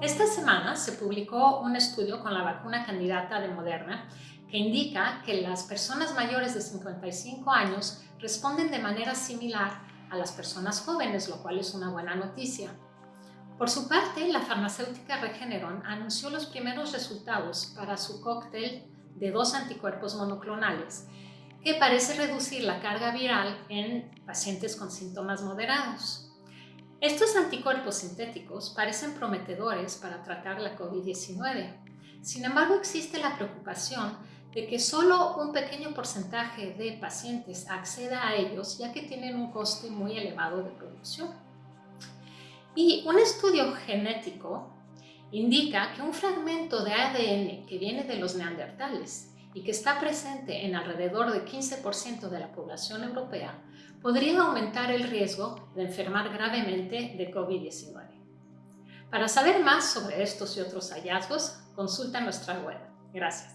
Esta semana se publicó un estudio con la vacuna candidata de Moderna que indica que las personas mayores de 55 años responden de manera similar a las personas jóvenes, lo cual es una buena noticia. Por su parte, la farmacéutica Regeneron anunció los primeros resultados para su cóctel de dos anticuerpos monoclonales que parece reducir la carga viral en pacientes con síntomas moderados. Estos anticuerpos sintéticos parecen prometedores para tratar la COVID-19. Sin embargo, existe la preocupación de que solo un pequeño porcentaje de pacientes acceda a ellos ya que tienen un coste muy elevado de producción. Y un estudio genético indica que un fragmento de ADN que viene de los neandertales y que está presente en alrededor del 15% de la población europea, podría aumentar el riesgo de enfermar gravemente de COVID-19. Para saber más sobre estos y otros hallazgos, consulta nuestra web. Gracias.